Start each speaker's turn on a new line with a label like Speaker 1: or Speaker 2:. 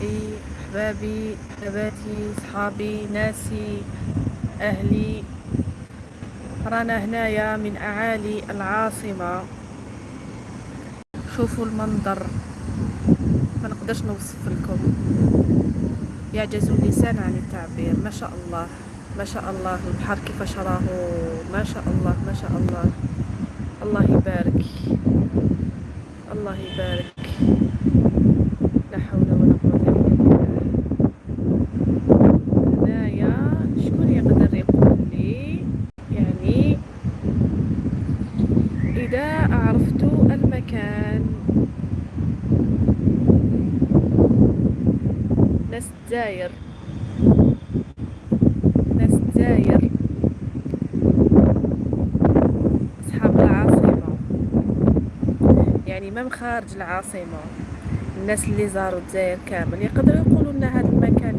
Speaker 1: أصدقائي أحبابي بناتي صحابي ناسي أهلي. رانا هنايا من أعالي العاصمة. شوفوا المنظر. ما نقدرش نوصف لكم. يعجز اللسان عن التعبير. ما شاء الله. ما شاء الله. البحر كيفاش راهو. ما شاء الله. ما شاء الله. الله يبارك. الله يبارك. إذا عرفت المكان. ناس الجزائر أصحاب العاصمة. يعني من خارج العاصمة. الناس اللي زاروا الجزائر كامل. يقدروا يقولوا لنا هذا المكان